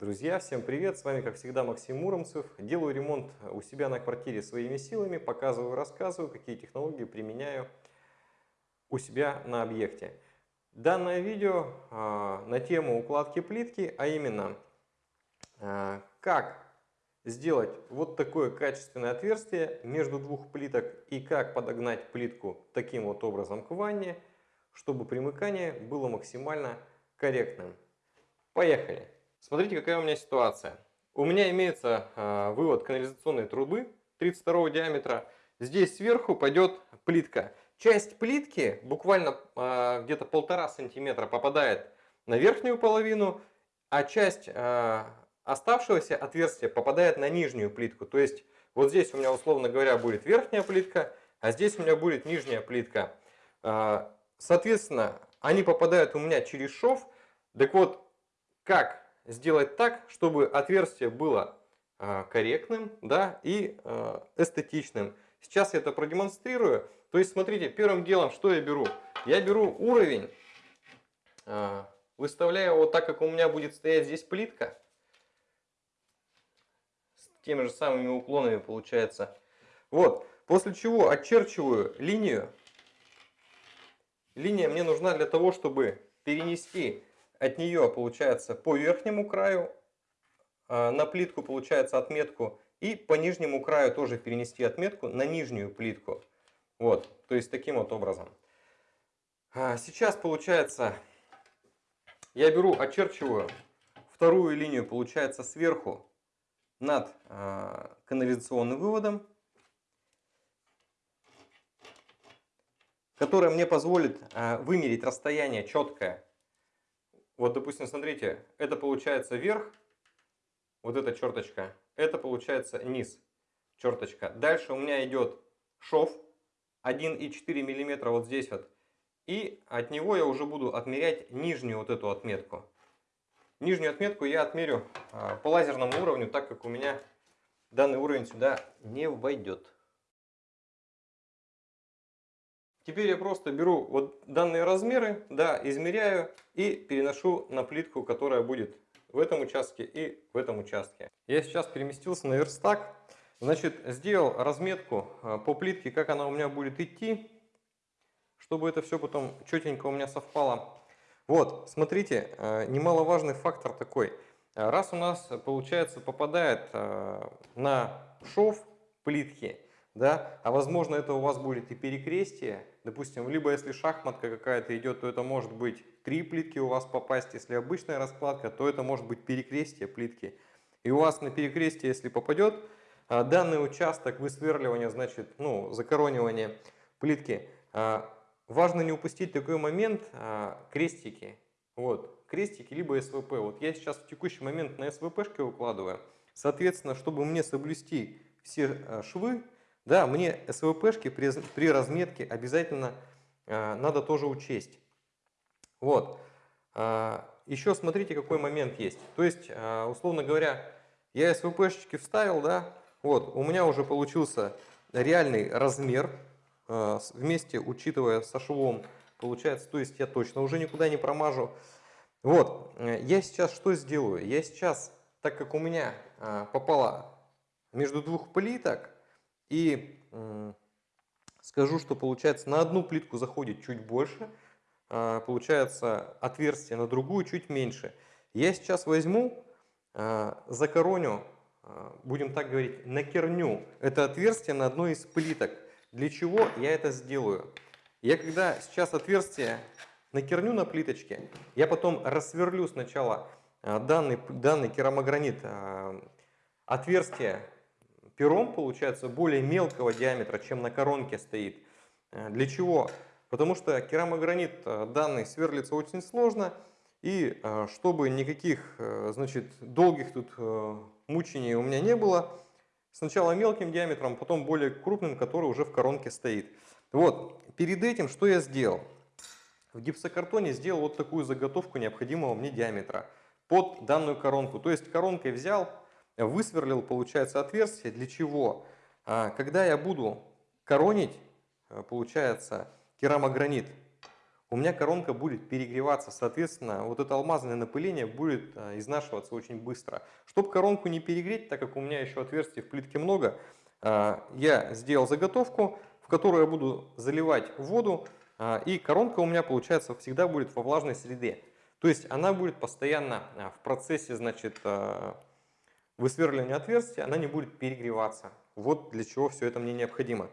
Друзья, всем привет! С вами, как всегда, Максим Муромцев. Делаю ремонт у себя на квартире своими силами, показываю, рассказываю, какие технологии применяю у себя на объекте. Данное видео э, на тему укладки плитки, а именно, э, как сделать вот такое качественное отверстие между двух плиток и как подогнать плитку таким вот образом к ванне, чтобы примыкание было максимально корректным. Поехали! Смотрите, какая у меня ситуация. У меня имеется э, вывод канализационной трубы 32 диаметра. Здесь сверху пойдет плитка. Часть плитки, буквально э, где-то полтора сантиметра, попадает на верхнюю половину, а часть э, оставшегося отверстия попадает на нижнюю плитку. То есть вот здесь у меня, условно говоря, будет верхняя плитка, а здесь у меня будет нижняя плитка. Соответственно, они попадают у меня через шов. Так вот, как сделать так, чтобы отверстие было а, корректным да, и а, эстетичным. Сейчас я это продемонстрирую. То есть, смотрите, первым делом, что я беру? Я беру уровень, а, выставляю его так, как у меня будет стоять здесь плитка. С теми же самыми уклонами получается. Вот, после чего очерчиваю линию. Линия мне нужна для того, чтобы перенести от нее получается по верхнему краю а, на плитку получается отметку и по нижнему краю тоже перенести отметку на нижнюю плитку. Вот, то есть таким вот образом. А, сейчас получается, я беру, очерчиваю вторую линию, получается сверху над а, канализационным выводом, которая мне позволит вымерить расстояние четкое вот, допустим, смотрите, это получается верх, вот эта черточка, это получается низ, черточка. Дальше у меня идет шов 1,4 мм вот здесь вот. И от него я уже буду отмерять нижнюю вот эту отметку. Нижнюю отметку я отмерю а, по лазерному уровню, так как у меня данный уровень сюда не войдет. Теперь я просто беру вот данные размеры, да, измеряю и переношу на плитку, которая будет в этом участке и в этом участке. Я сейчас переместился на верстак. Значит, сделал разметку а, по плитке, как она у меня будет идти, чтобы это все потом четенько у меня совпало. Вот, смотрите, а, немаловажный фактор такой. Раз у нас, получается, попадает а, на шов плитки, да, а возможно это у вас будет и перекрестие, допустим, либо если шахматка какая-то идет, то это может быть три плитки у вас попасть, если обычная раскладка, то это может быть перекрестие плитки. И у вас на перекрестие, если попадет, а, данный участок высверливания, значит, ну, закоронивания плитки, а, важно не упустить такой момент а, крестики. Вот, крестики либо СВП. Вот я сейчас в текущий момент на СВПшке укладываю. Соответственно, чтобы мне соблюсти все швы, да, мне СВПшки при, при разметке обязательно э, надо тоже учесть. Вот. Э, еще смотрите, какой момент есть. То есть, э, условно говоря, я СВПшечки вставил, да, вот, у меня уже получился реальный размер, э, вместе, учитывая со швом, получается, то есть я точно уже никуда не промажу. Вот, э, я сейчас что сделаю? Я сейчас, так как у меня э, попало между двух плиток, и скажу, что получается на одну плитку заходит чуть больше, а, получается отверстие на другую чуть меньше. Я сейчас возьму, а, закороню, а, будем так говорить, накерню это отверстие на одной из плиток. Для чего я это сделаю? Я когда сейчас отверстие накерню на плиточке, я потом рассверлю сначала данный, данный керамогранит, отверстие пером получается более мелкого диаметра, чем на коронке стоит. Э, для чего? Потому что керамогранит э, данный сверлится очень сложно, и э, чтобы никаких значит, долгих тут мучений у меня не было, сначала мелким диаметром, потом более крупным, который уже в коронке стоит. Вот, перед этим что я сделал? В гипсокартоне сделал вот такую заготовку необходимого мне диаметра под данную коронку. То есть коронкой взял, высверлил, получается, отверстие. Для чего? А, когда я буду коронить, э, получается, керамогранит, у меня коронка будет перегреваться, соответственно, вот это алмазное напыление будет а, изнашиваться очень быстро. Чтобы коронку не перегреть, так как у меня еще отверстий в плитке много, а, я сделал заготовку, в которую я буду заливать воду, и коронка у меня, получается, всегда будет во влажной среде. То есть она будет постоянно в процессе, значит, высверливания отверстия, она не будет перегреваться. Вот для чего все это мне необходимо.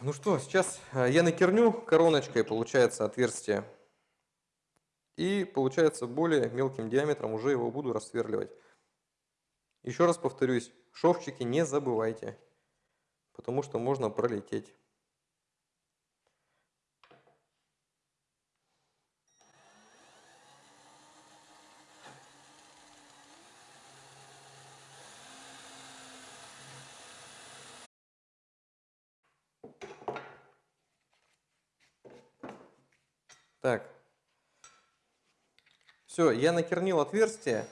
Ну что, сейчас э, я накерню короночкой, получается, отверстие. И получается более мелким диаметром уже его буду рассверливать. Еще раз повторюсь, шовчики не забывайте, потому что можно пролететь. Так. Все, я накернил отверстие.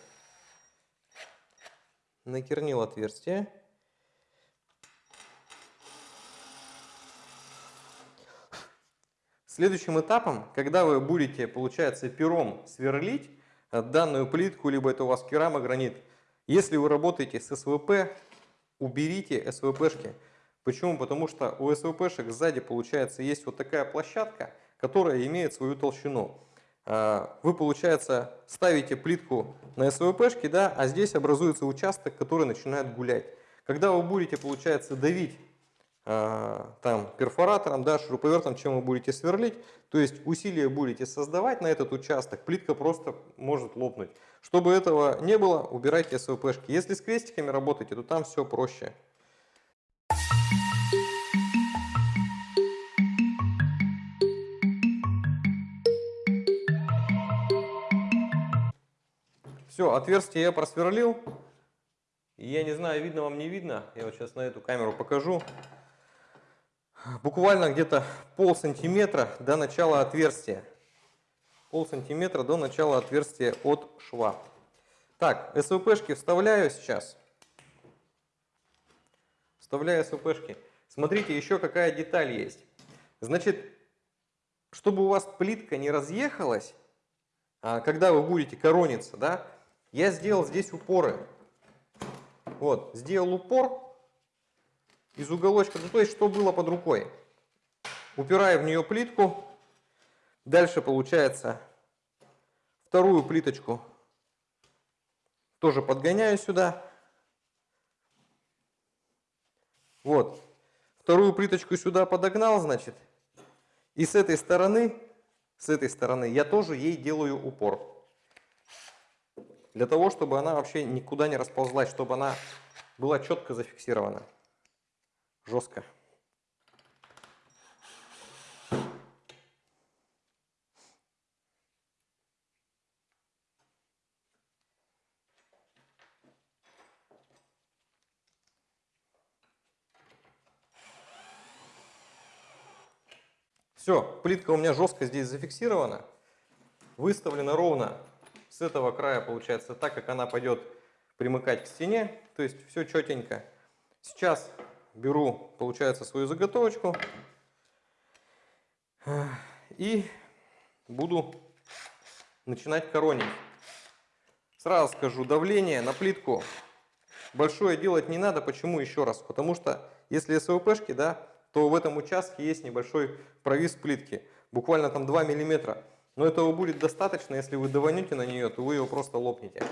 Накернил отверстие. Следующим этапом, когда вы будете, получается, пером сверлить данную плитку, либо это у вас керамогранит, если вы работаете с СВП, уберите СВПшки. Почему? Потому что у СВПшек сзади, получается, есть вот такая площадка – которая имеет свою толщину. А, вы, получается, ставите плитку на СВПшке, да, а здесь образуется участок, который начинает гулять. Когда вы будете, получается, давить а, там перфоратором, да, шуруповертом, чем вы будете сверлить, то есть усилия будете создавать на этот участок, плитка просто может лопнуть. Чтобы этого не было, убирайте СВПшки. Если с крестиками работаете, то там все проще. Все, отверстие я просверлил. Я не знаю, видно вам, не видно. Я вот сейчас на эту камеру покажу. Буквально где-то пол сантиметра до начала отверстия. Пол сантиметра до начала отверстия от шва. Так, СВПшки вставляю сейчас. Вставляю СВПшки. Смотрите, еще какая деталь есть. Значит, чтобы у вас плитка не разъехалась, а когда вы будете корониться, да, я сделал здесь упоры. Вот, сделал упор из уголочка, ну то есть что было под рукой. Упираю в нее плитку. Дальше получается вторую плиточку тоже подгоняю сюда. Вот. Вторую плиточку сюда подогнал, значит. И с этой стороны, с этой стороны я тоже ей делаю упор для того, чтобы она вообще никуда не расползлась, чтобы она была четко зафиксирована, жестко. Все, плитка у меня жестко здесь зафиксирована, выставлена ровно с этого края получается так, как она пойдет примыкать к стене. То есть все четенько. Сейчас беру, получается, свою заготовочку и буду начинать коронить. Сразу скажу, давление на плитку большое делать не надо. Почему еще раз? Потому что если СВПшки, да, то в этом участке есть небольшой провис плитки. Буквально там 2 миллиметра. Но этого будет достаточно, если вы даванете на нее, то вы ее просто лопнете.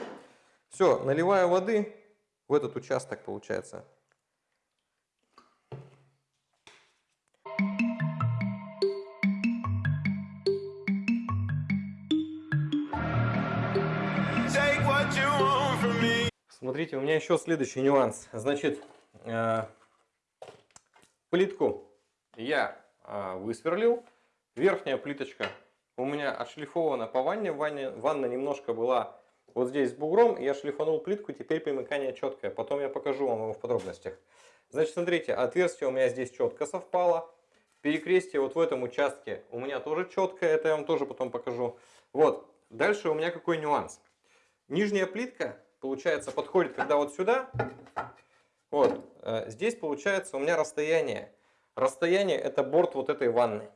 Все, наливаю воды в этот участок получается. Смотрите, у меня еще следующий нюанс. Значит, э, плитку я э, высверлил. Верхняя плиточка у меня отшлифована по ванне. Ванне ванна немножко была вот здесь с бугром. Я шлифанул плитку, теперь примыкание четкое. Потом я покажу вам его в подробностях. Значит, смотрите, отверстие у меня здесь четко совпало. Перекрестие вот в этом участке у меня тоже четкое. Это я вам тоже потом покажу. Вот. Дальше у меня какой нюанс. Нижняя плитка, получается, подходит когда вот сюда. Вот. Э, здесь получается у меня расстояние. Расстояние это борт вот этой ванны.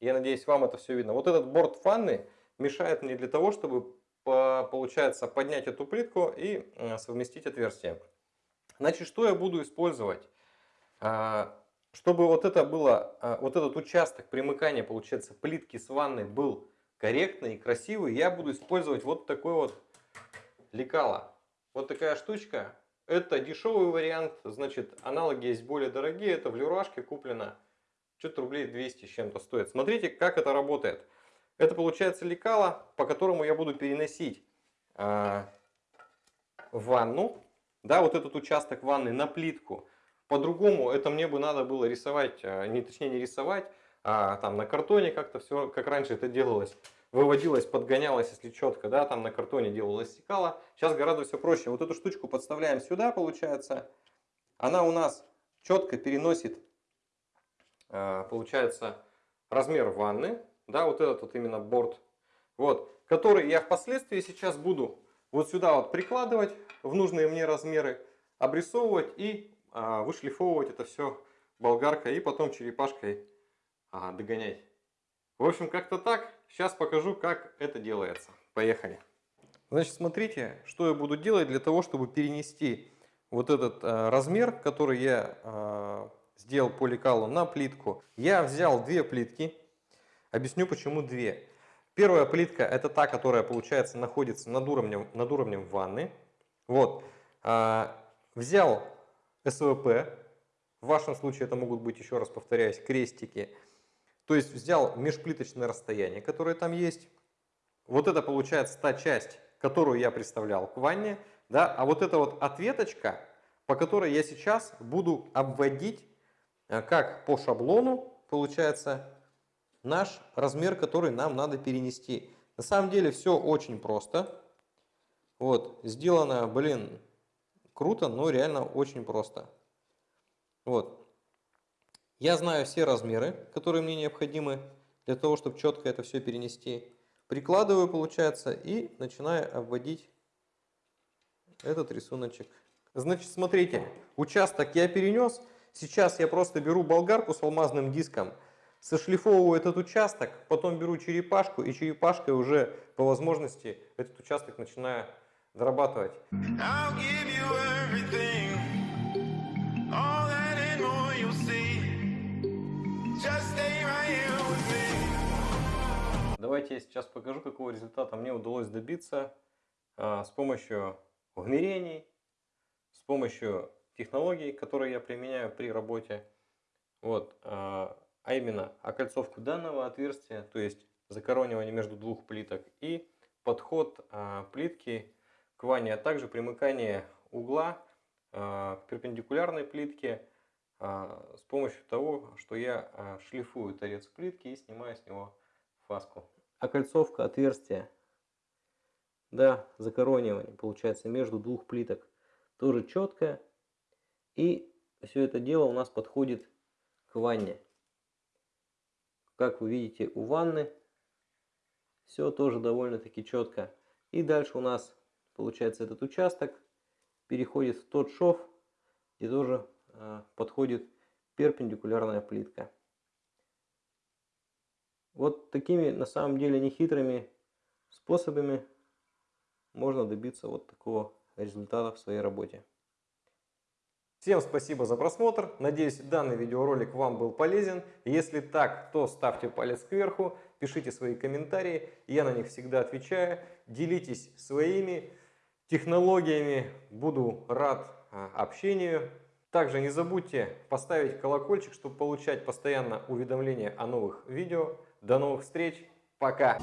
Я надеюсь, вам это все видно. Вот этот борт ванны мешает мне для того, чтобы, получается, поднять эту плитку и совместить отверстие. Значит, что я буду использовать? А, чтобы вот это было, а, вот этот участок примыкания, получается, плитки с ванной был корректный и красивый, я буду использовать вот такой вот лекало. Вот такая штучка. Это дешевый вариант, значит, аналоги есть более дорогие. Это в Люрашке куплено. Что-то рублей 200 с чем-то стоит. Смотрите, как это работает. Это получается лекало, по которому я буду переносить э, ванну. Да, вот этот участок ванны на плитку. По-другому это мне бы надо было рисовать, э, не точнее не рисовать, а там на картоне как-то все, как раньше это делалось, выводилось, подгонялось, если четко, да, там на картоне делалось стекало. Сейчас гораздо все проще. Вот эту штучку подставляем сюда, получается. Она у нас четко переносит, получается, размер ванны, да, вот этот вот именно борт, вот, который я впоследствии сейчас буду вот сюда вот прикладывать в нужные мне размеры, обрисовывать и а, вышлифовывать это все болгаркой и потом черепашкой а, догонять. В общем, как-то так. Сейчас покажу, как это делается. Поехали. Значит, смотрите, что я буду делать для того, чтобы перенести вот этот а, размер, который я а, сделал по лекалу на плитку. Я взял две плитки. Объясню, почему две. Первая плитка это та, которая, получается, находится над уровнем, над уровнем ванны. Вот. А, взял СВП. В вашем случае это могут быть, еще раз повторяюсь, крестики. То есть взял межплиточное расстояние, которое там есть. Вот это получается та часть, которую я представлял к ванне. Да? А вот эта вот ответочка, по которой я сейчас буду обводить, как по шаблону, получается, наш размер, который нам надо перенести. На самом деле все очень просто. Вот, сделано, блин, круто, но реально очень просто. Вот. Я знаю все размеры, которые мне необходимы для того, чтобы четко это все перенести. Прикладываю, получается, и начинаю обводить этот рисуночек. Значит, смотрите, участок я перенес. Сейчас я просто беру болгарку с алмазным диском, сошлифовываю этот участок, потом беру черепашку и черепашкой уже по возможности этот участок начинаю дорабатывать. Давайте я сейчас покажу, какого результата мне удалось добиться а, с помощью вмерений, с помощью технологий, которые я применяю при работе. Вот, а, а именно окольцовку данного отверстия, то есть закоронивание между двух плиток и подход а, плитки к ванне, а также примыкание угла а, к перпендикулярной плитке с помощью того, что я шлифую торец плитки и снимаю с него фаску. Окольцовка отверстия, да, закоронивание получается между двух плиток тоже четкое. И все это дело у нас подходит к ванне. Как вы видите у ванны все тоже довольно-таки четко. И дальше у нас получается этот участок переходит в тот шов, где тоже э, подходит перпендикулярная плитка. Вот такими на самом деле нехитрыми способами можно добиться вот такого результата в своей работе. Всем спасибо за просмотр. Надеюсь, данный видеоролик вам был полезен. Если так, то ставьте палец кверху, пишите свои комментарии. Я на них всегда отвечаю. Делитесь своими технологиями. Буду рад а, общению. Также не забудьте поставить колокольчик, чтобы получать постоянно уведомления о новых видео. До новых встреч. Пока.